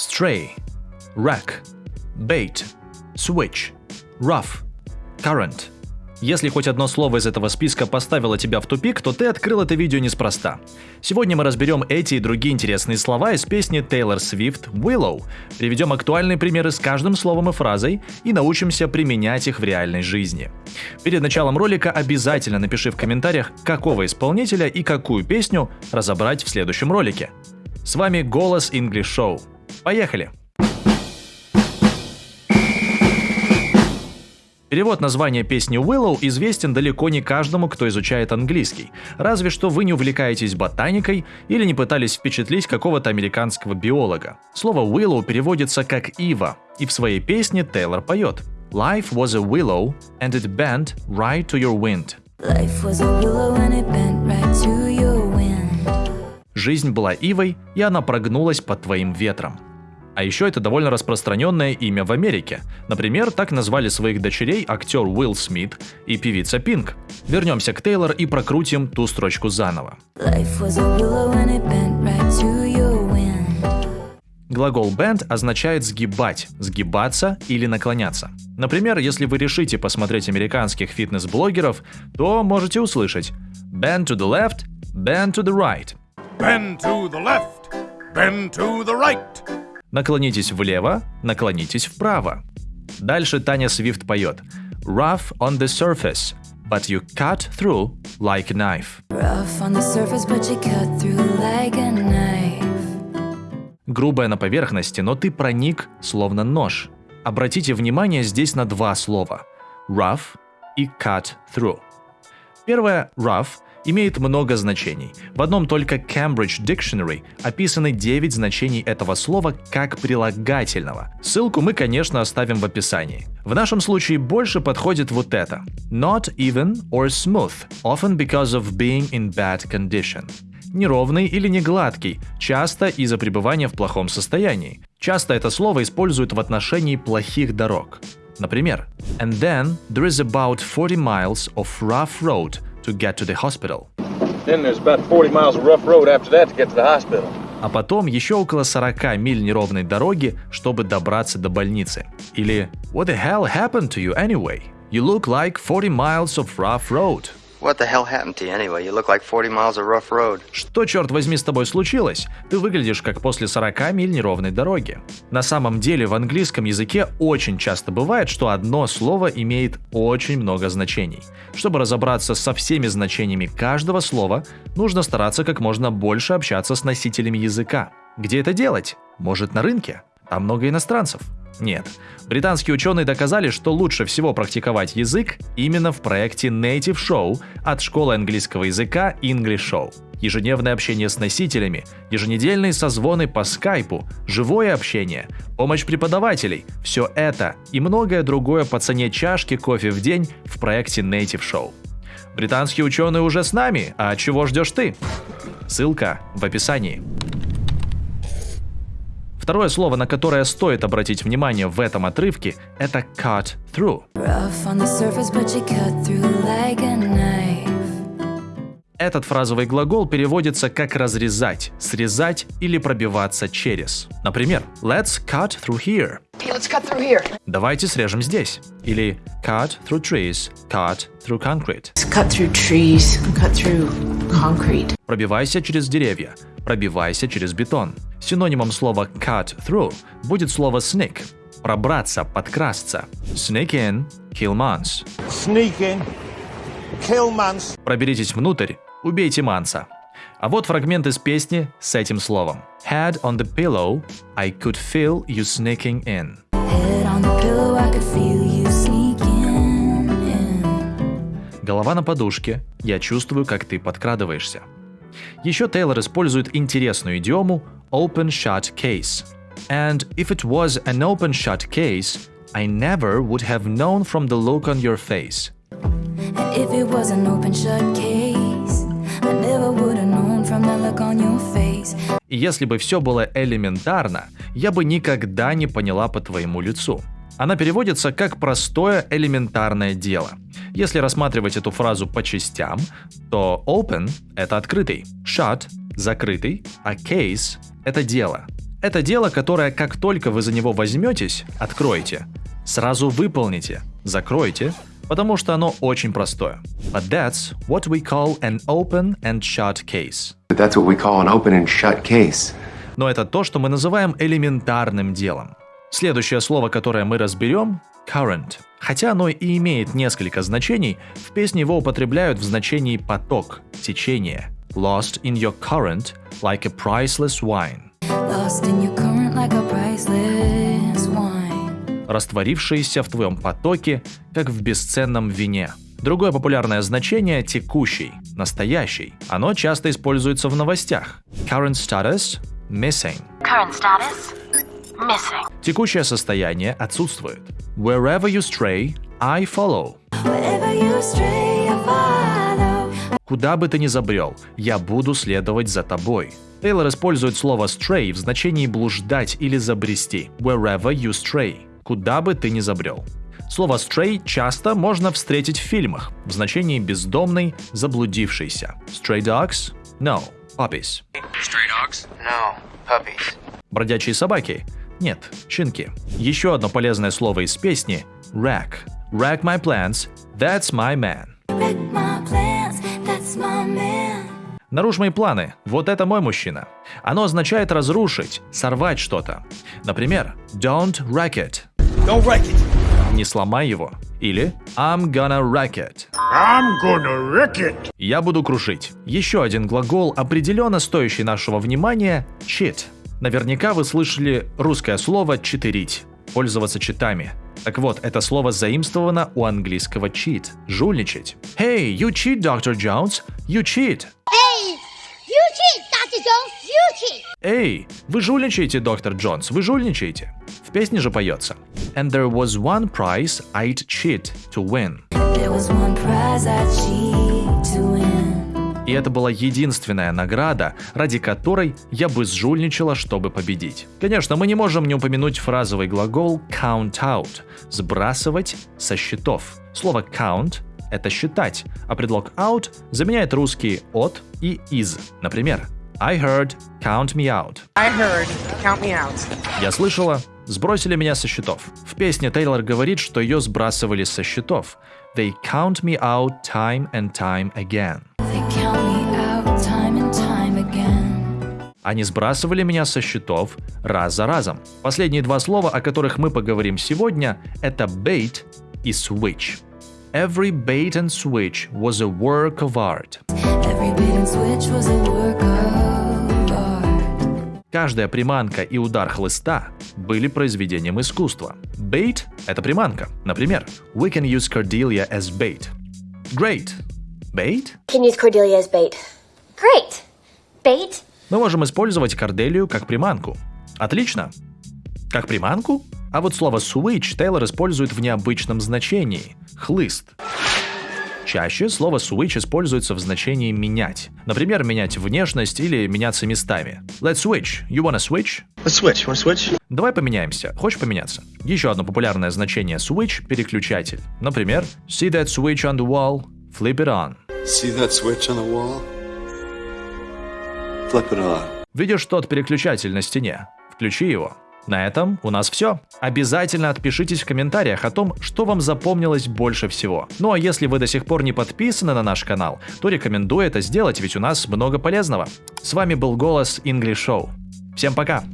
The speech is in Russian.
stray, rack, bait, switch, rough, current. Если хоть одно слово из этого списка поставило тебя в тупик, то ты открыл это видео неспроста. Сегодня мы разберем эти и другие интересные слова из песни Taylor Swift Willow, приведем актуальные примеры с каждым словом и фразой и научимся применять их в реальной жизни. Перед началом ролика обязательно напиши в комментариях, какого исполнителя и какую песню разобрать в следующем ролике. С вами Голос English Show. Поехали! Перевод названия песни Willow известен далеко не каждому, кто изучает английский, разве что вы не увлекаетесь ботаникой или не пытались впечатлить какого-то американского биолога. Слово Willow переводится как ива, и в своей песне Тейлор поет Life was a willow, and it bent right to your wind. Жизнь была ивой, и она прогнулась под твоим ветром. А еще это довольно распространенное имя в Америке. Например, так назвали своих дочерей актер Уилл Смит и певица Пинк. Вернемся к Тейлор и прокрутим ту строчку заново. Глагол bend означает сгибать, сгибаться или наклоняться. Например, если вы решите посмотреть американских фитнес-блогеров, то можете услышать bend to the left, bend to the right. Bend to the left, bend to the right. Наклонитесь влево, наклонитесь вправо. Дальше Таня Свифт поет Rough on the surface, but you cut through like a knife. Rough on the surface, but you cut through like a knife. Грубая на поверхности, но ты проник словно нож. Обратите внимание здесь на два слова – rough и cut through. Первое – rough – имеет много значений. В одном только Cambridge Dictionary описаны 9 значений этого слова как прилагательного. Ссылку мы, конечно, оставим в описании. В нашем случае больше подходит вот это. Not even or smooth, often because of being in bad condition. Неровный или не гладкий, часто из-за пребывания в плохом состоянии. Часто это слово используют в отношении плохих дорог. Например, And then there is about 40 miles of rough road to get to the hospital. Then there's about 40 miles of rough road after that to get to the hospital. А потом еще около 40 миль неровной дороги, чтобы добраться до больницы. Или What the hell happened to you anyway? You look like 40 miles of rough road. What the hell happened to you anyway? You look like 40 miles of rough road. Что, черт возьми, с тобой случилось? Ты выглядишь как после 40 миль неровной дороги. На самом деле в английском языке очень часто бывает, что одно слово имеет очень много значений. Чтобы разобраться со всеми значениями каждого слова, нужно стараться как можно больше общаться с носителями языка. Где это делать? Может на рынке? Там много иностранцев. Нет. Британские ученые доказали, что лучше всего практиковать язык именно в проекте Native Show от школы английского языка English Show. Ежедневное общение с носителями, еженедельные созвоны по скайпу, живое общение, помощь преподавателей – все это и многое другое по цене чашки кофе в день в проекте Native Show. Британские ученые уже с нами, а чего ждешь ты? Ссылка в описании. Второе слово, на которое стоит обратить внимание в этом отрывке, это cut through. Этот фразовый глагол переводится как разрезать, срезать или пробиваться через. Например, let's cut through here. Hey, let's cut through here. Давайте срежем здесь. Или cut through trees, cut through concrete. Let's cut through trees, cut through concrete. Пробивайся через деревья, пробивайся через бетон. Синонимом слова cut through будет слово sneak – пробраться, подкрасться. Sneak in, kill months. Sneak in, kill months. Проберитесь внутрь, убейте манса. А вот фрагмент из песни с этим словом. Head on the pillow, I could feel you sneaking in. Head on the pillow, I could feel Голова на подушке, я чувствую, как ты подкрадываешься. Еще Тейлор использует интересную идиому open-shut case. And if it was an open-shut case, I never would have known from the look on your face. And if it was an open-shut case, I never would have known from the look on your face. И если бы все было элементарно, я бы никогда не поняла по твоему лицу. Она переводится как «простое элементарное дело». Если рассматривать эту фразу по частям, то open – это открытый, shut – закрытый, а case – это дело. Это дело, которое как только вы за него возьметесь, откроете, сразу выполните, закройте, потому что оно очень простое. But that's what we call an open and shut case. That's what we call an open and shut case. Но это то, что мы называем элементарным делом. Следующее слово, которое мы разберем – current. Хотя оно и имеет несколько значений, в песне его употребляют в значении поток, течение. Lost in your current, like a priceless wine. Lost in your current like a priceless wine. Растворившиеся в твоем потоке, как в бесценном вине. Другое популярное значение – текущий, настоящий. Оно часто используется в новостях. Current status – missing. Current status missing. Текущее состояние отсутствует. Wherever you stray, I follow. Wherever you stray, I follow. Куда бы ты ни забрел, я буду следовать за тобой. Тейлор использует слово stray в значении блуждать или забрести. Wherever you stray. Куда бы ты ни забрел. Слово stray часто можно встретить в фильмах в значении бездомный, заблудившийся. Stray dogs? No. Puppies. Stray dogs? No, puppies. Бродячие собаки? Нет, щенки. Еще одно полезное слово из песни – rack. Rack my plans, that's my man. Wreck my plans, that's my man. Нарушь мои планы, вот это мой мужчина. Оно означает разрушить, сорвать что-то. Например, don't wreck it. Don't wreck it. Не сломай его. Или I'm gonna wreck it. I'm gonna wreck it. Я буду крушить. Еще один глагол, определенно стоящий нашего внимания – cheat. Наверняка вы слышали русское слово «читерить», пользоваться читами. Так вот, это слово заимствовано у английского cheat – жульничать. Hey, you cheat, Dr. Jones. You cheat. Hey, you cheat, Dr. Jones, you cheat. Эй, вы жульничаете, доктор Джонс, вы жульничаете. В песне же поется. And there was one prize I'd cheat to win. There was one prize I cheat to win. И это была единственная награда, ради которой я бы сжульничала, чтобы победить. Конечно, мы не можем не упомянуть фразовый глагол count out – сбрасывать со счетов. Слово count – это считать, а предлог out заменяет русские от и из. Например, I heard count me out. I heard. Count me out. Я слышала, сбросили меня со счетов. В песне Тейлор говорит, что ее сбрасывали со счетов. They count me out time and time again. Они сбрасывали меня со счетов раз за разом. Последние два слова, о которых мы поговорим сегодня, это bait и switch. Every bait and switch was a work of art. Every bait and switch was a work of art. Каждая приманка и удар хлыста были произведением искусства. Bait – это приманка. Например, we can use Cordelia as bait. Great. Bait? Can use Cordelia as bait. Great. Bait? Мы можем использовать Корделию как приманку. Отлично. Как приманку? А вот слово switch Тейлор использует в необычном значении – хлыст. Чаще слово switch используется в значении менять. Например, менять внешность или меняться местами. Let's switch. You wanna switch? Let's switch. Wanna switch? Давай поменяемся. Хочешь поменяться? Еще одно популярное значение switch – переключатель. Например, see that switch on the wall, flip it on. See that switch on the wall? Видишь тот переключатель на стене? Включи его. На этом у нас все. Обязательно отпишитесь в комментариях о том, что вам запомнилось больше всего. Ну а если вы до сих пор не подписаны на наш канал, то рекомендую это сделать, ведь у нас много полезного. С вами был голос English Show. Всем пока!